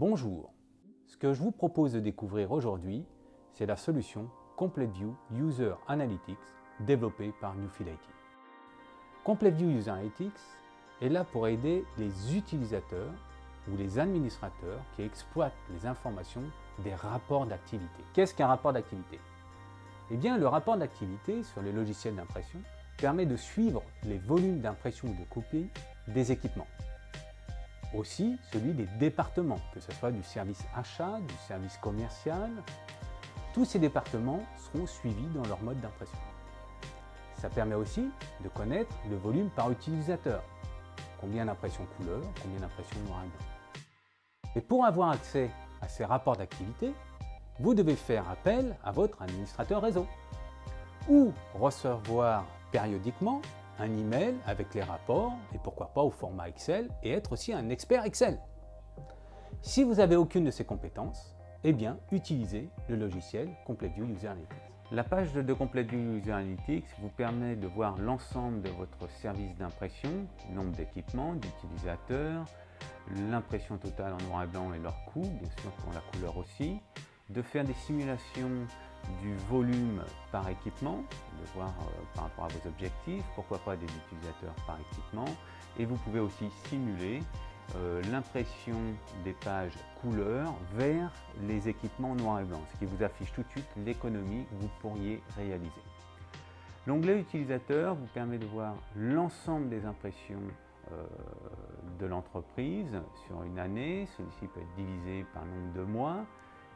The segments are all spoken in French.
Bonjour, ce que je vous propose de découvrir aujourd'hui, c'est la solution Complete View User Analytics développée par Newfield IT. Complete View User Analytics est là pour aider les utilisateurs ou les administrateurs qui exploitent les informations des rapports d'activité. Qu'est-ce qu'un rapport d'activité? Eh bien, le rapport d'activité sur les logiciels d'impression permet de suivre les volumes d'impression ou de copie des équipements. Aussi celui des départements, que ce soit du service achat, du service commercial. Tous ces départements seront suivis dans leur mode d'impression. Ça permet aussi de connaître le volume par utilisateur. Combien d'impressions couleur, combien d'impressions noir et blanc. Et pour avoir accès à ces rapports d'activité, vous devez faire appel à votre administrateur réseau ou recevoir périodiquement un email avec les rapports et pourquoi pas au format Excel et être aussi un expert Excel. Si vous n'avez aucune de ces compétences, eh bien, utilisez le logiciel CompleteView User Analytics. La page de CompleteView User Analytics vous permet de voir l'ensemble de votre service d'impression, nombre d'équipements, d'utilisateurs, l'impression totale en noir et blanc et leur coût, bien sûr pour la couleur aussi, de faire des simulations du volume par équipement, de voir euh, par rapport à vos objectifs, pourquoi pas des utilisateurs par équipement, et vous pouvez aussi simuler euh, l'impression des pages couleurs vers les équipements noir et blanc, ce qui vous affiche tout de suite l'économie que vous pourriez réaliser. L'onglet utilisateur vous permet de voir l'ensemble des impressions euh, de l'entreprise sur une année. Celui-ci peut être divisé par nombre de mois.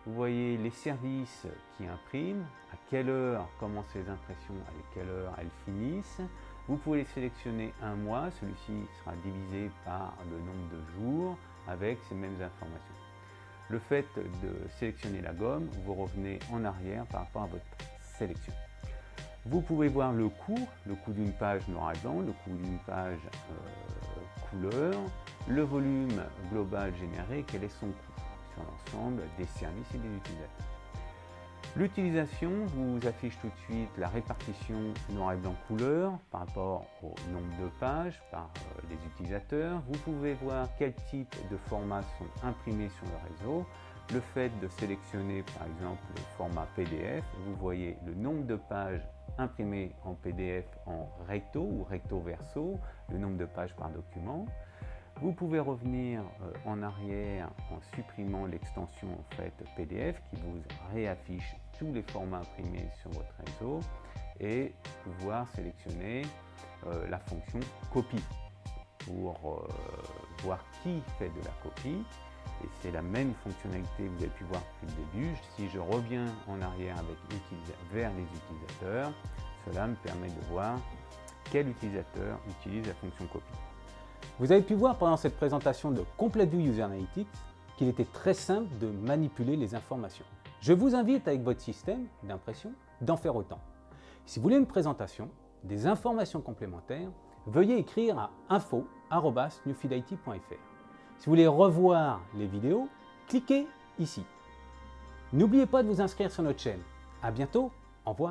Vous voyez les services qui impriment, à quelle heure commencent les impressions, à quelle heure elles finissent. Vous pouvez sélectionner un mois, celui-ci sera divisé par le nombre de jours avec ces mêmes informations. Le fait de sélectionner la gomme, vous revenez en arrière par rapport à votre sélection. Vous pouvez voir le coût, le coût d'une page noir et blanc, le coût d'une page euh, couleur, le volume global généré, quel est son coût l'ensemble des services et des utilisateurs. L'utilisation vous affiche tout de suite la répartition noir et blanc couleur par rapport au nombre de pages par euh, les utilisateurs. Vous pouvez voir quel type de formats sont imprimés sur le réseau. Le fait de sélectionner par exemple le format PDF, vous voyez le nombre de pages imprimées en PDF en recto ou recto verso, le nombre de pages par document. Vous pouvez revenir euh, en arrière en supprimant l'extension en fait, PDF qui vous réaffiche tous les formats imprimés sur votre réseau et pouvoir sélectionner euh, la fonction copie pour euh, voir qui fait de la copie. Et c'est la même fonctionnalité que vous avez pu voir depuis le début. Si je reviens en arrière avec vers les utilisateurs, cela me permet de voir quel utilisateur utilise la fonction copie. Vous avez pu voir pendant cette présentation de Complete View User Analytics qu'il était très simple de manipuler les informations. Je vous invite avec votre système d'impression d'en faire autant. Si vous voulez une présentation, des informations complémentaires, veuillez écrire à info.newfieldit.fr. Si vous voulez revoir les vidéos, cliquez ici. N'oubliez pas de vous inscrire sur notre chaîne. À bientôt, au revoir.